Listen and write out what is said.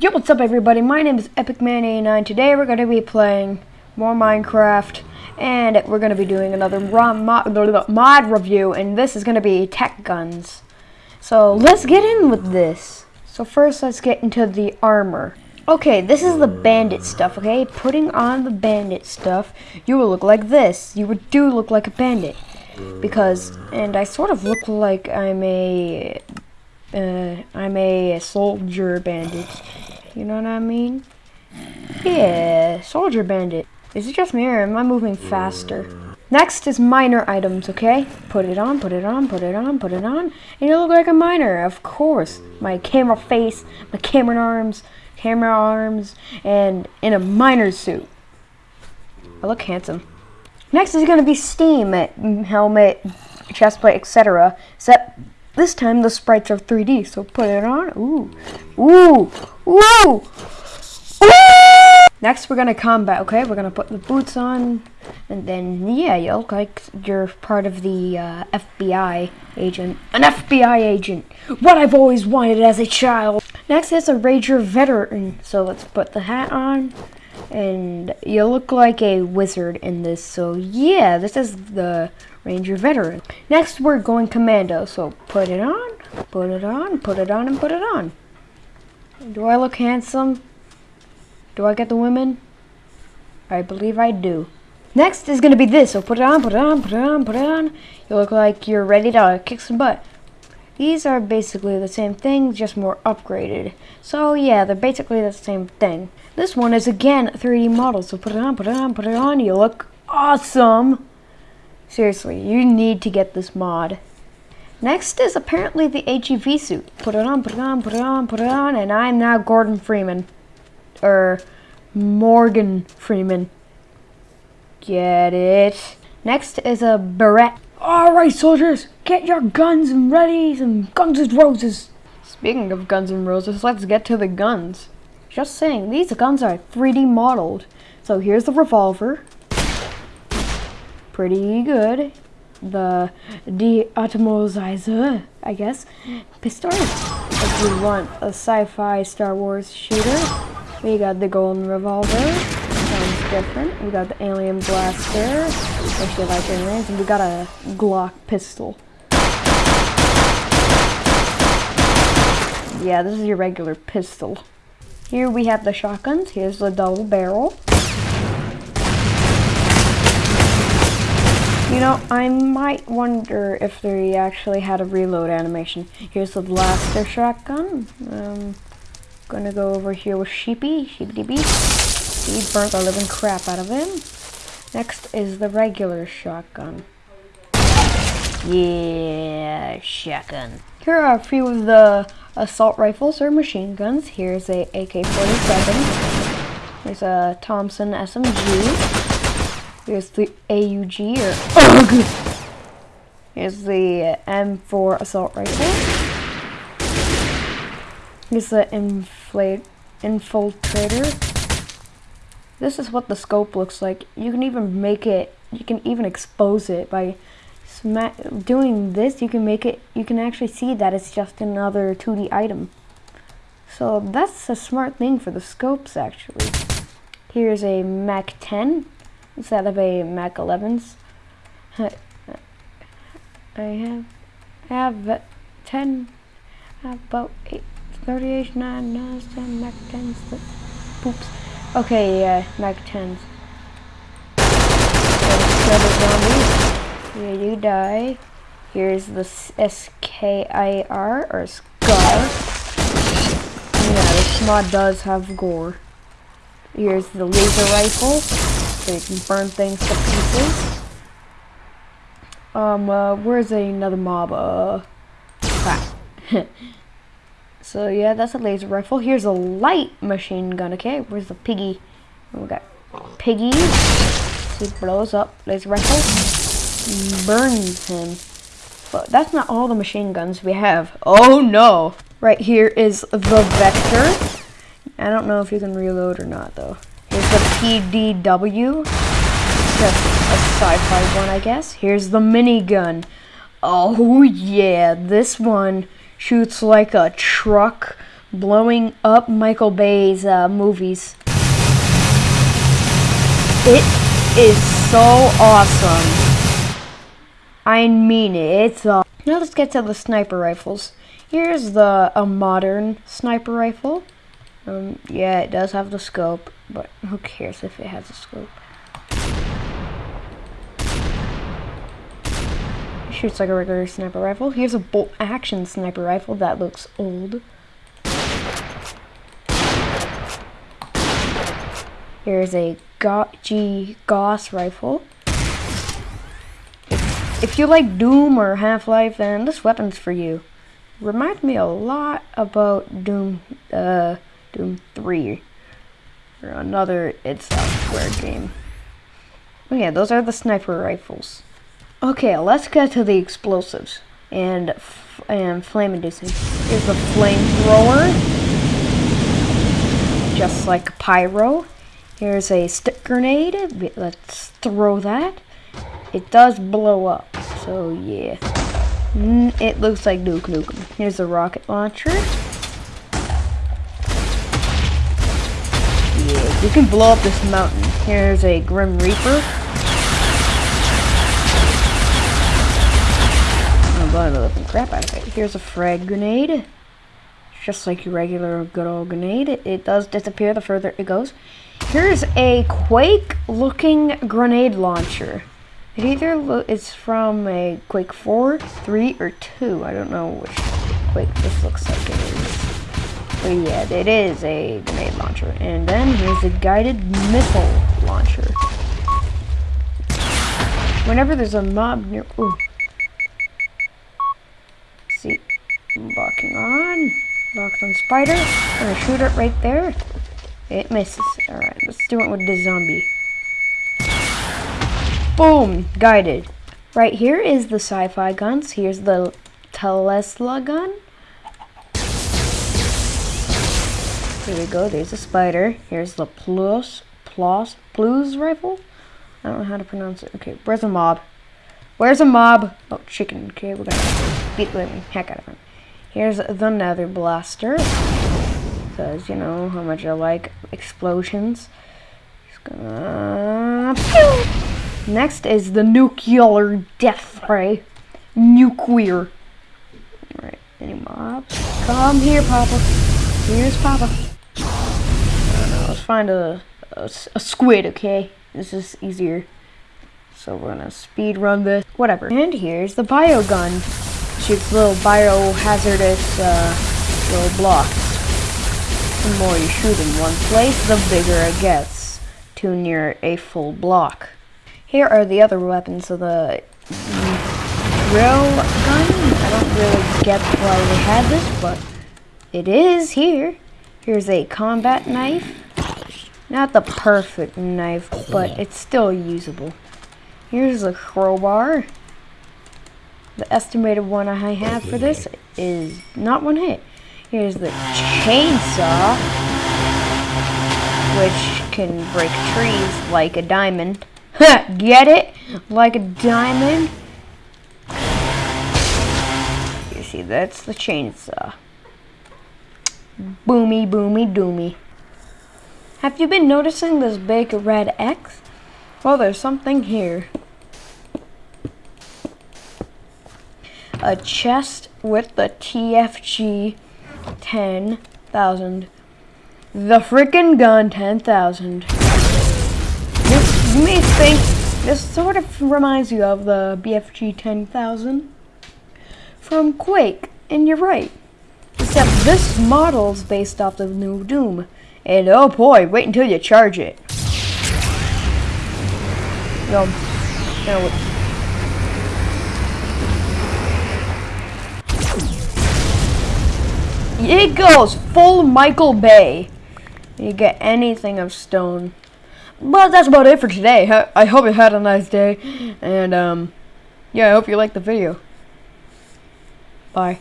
Yo, what's up everybody? My name is EpicMan89. Today we're going to be playing more Minecraft and we're going to be doing another mod, mod review and this is going to be Techguns. So let's get in with this. So first let's get into the armor. Okay, this is the bandit stuff, okay? Putting on the bandit stuff, you will look like this. You would do look like a bandit. Because, and I sort of look like I'm a uh, I'm a soldier bandit. You know what I mean? Yeah, soldier bandit. Is it just me or am I moving faster? Next is miner items, okay? Put it on, put it on, put it on, put it on, and you look like a miner, of course. My camera face, my camera arms, camera arms, and in a miner suit. I look handsome. Next is going to be Steam, eh, helmet, chestplate, etc. Except this time the sprites are 3D, so put it on. Ooh. Ooh. Ooh. Ooh. Next we're gonna combat, okay? We're gonna put the boots on, and then, yeah, you look like you're part of the uh, FBI agent. An FBI agent! What I've always wanted as a child! Next is a Ranger veteran, so let's put the hat on, and you look like a wizard in this, so yeah, this is the Ranger Veteran. Next, we're going Commando, so put it on, put it on, put it on, and put it on. Do I look handsome? Do I get the women? I believe I do. Next is going to be this, so put it on, put it on, put it on, put it on. You look like you're ready to kick some butt. These are basically the same thing, just more upgraded. So yeah, they're basically the same thing. This one is again 3D model, so put it on, put it on, put it on. You look awesome. Seriously, you need to get this mod. Next is apparently the HEV suit. Put it on, put it on, put it on, put it on, and I'm now Gordon Freeman. Or Morgan Freeman. Get it? Next is a beret. Alright soldiers, get your guns and ready and guns and roses. Speaking of guns and roses, let's get to the guns. Just saying, these guns are 3D modeled. So here's the revolver pretty good. The de-atomizer, I guess, pistol. If you want a sci-fi Star Wars shooter, we got the golden revolver. Different. We got the alien blaster. Actually like aliens. And we got a Glock pistol. Yeah, this is your regular pistol. Here we have the shotguns. Here's the double barrel. You know, I might wonder if they actually had a reload animation. Here's the blaster shotgun. Um, gonna go over here with Sheepy, Sheepy Bee. He burnt the living crap out of him. Next is the regular shotgun. Yeah, shotgun. Here are a few of the assault rifles or machine guns. Here's a AK-47. Here's a Thompson SMG. Here's the AUG or UG. Here's the M4 assault rifle. Here's the infiltrator. This is what the scope looks like. You can even make it. You can even expose it by doing this. You can make it. You can actually see that it's just another 2D item. So that's a smart thing for the scopes actually. Here's a Mac 10 instead of a Mac 11s. I have I have 10 I have about 8 38 9 9 10 Mac 10s but poops. Okay, yeah, Mac 10s. Yeah, you die. Here's the SKIR or SCAR. Yeah, this mod does have gore. Here's the laser rifle so you can burn things to pieces. Um, uh, where's another mob? Uh, so yeah, that's a laser rifle. Here's a light machine gun, okay? Where's the piggy? We got piggy. He blows up. Laser rifle. Burns him. But that's not all the machine guns we have. Oh no! Right here is the Vector. I don't know if you can reload or not though Here's the PDW. Just a sci-fi one, I guess. Here's the minigun. Oh yeah, this one shoots like a truck blowing up Michael Bay's uh, movies. It is so awesome. I mean it. It's now let's get to the sniper rifles. Here's the a modern sniper rifle. Um, yeah, it does have the scope, but who cares if it has a scope? Shoots like a regular sniper rifle. Here's a bolt action sniper rifle that looks old. Here's a G Gauss rifle. If you like Doom or Half-Life, then this weapon's for you. Reminds me a lot about Doom, uh, Doom 3. Or another id Software game. Oh yeah, those are the sniper rifles. Okay, let's get to the explosives and and flame inducing. Here's the flamethrower, just like pyro. Here's a stick grenade. Let's throw that. It does blow up, so yeah. It looks like Duke Nukem. Here's a rocket launcher. Yeah, you can blow up this mountain. Here's a Grim Reaper. Blowing the crap out of it. Here's a frag grenade just like your regular good old grenade. It, it does disappear the further it goes. Here's a Quake looking grenade launcher. It either is from a Quake 4, 3, or 2. I don't know which Quake this looks like it is. But yeah, it is a grenade launcher. And then here's a guided missile launcher. Whenever there's a mob near... Ooh. See, locking on. Locked on spider. I'm gonna shoot it right there. It misses. Alright, let's do it with the zombie. Boom! Guided. Right here is the sci-fi guns. Here's the Tesla gun. Here we go. There's a spider. Here's the plus, plus, blues rifle. I don't know how to pronounce it. Okay, where's a mob? Where's a mob? Oh, chicken. Okay, we're gonna beat the heck out of him. Here's the Nether Blaster. Says, you know, how much I like explosions. Gonna... Next is the Nuclear Death Ray. Nuclear. Alright, any mobs? Come here, Papa. Here's Papa. I don't Know, let's find a, a, a squid, okay? This is easier. So we're gonna speed run this. Whatever. And here's the bio gun shoots little biohazardous uh, little blocks. The more you shoot in one place, the bigger it gets, to near a full block. Here are the other weapons of the drill gun. I don't really get why they had this, but it is here. Here's a combat knife. Not the perfect knife, but it's still usable. Here's a crowbar. The estimated one I have for this is not one hit. Here's the chainsaw, which can break trees like a diamond. Get it? Like a diamond? You see, that's the chainsaw. Boomy, boomy, doomy. Have you been noticing this big red X? Well, there's something here. A chest with the TFG 10,000. The freaking gun 10,000. This, you may think this sort of reminds you of the BFG 10,000 from Quake, and you're right. Except this model's based off the new Doom. And oh boy, wait until you charge it. No, no, It goes full Michael Bay. You get anything of stone. But that's about it for today. I hope you had a nice day. And, um, yeah, I hope you liked the video. Bye.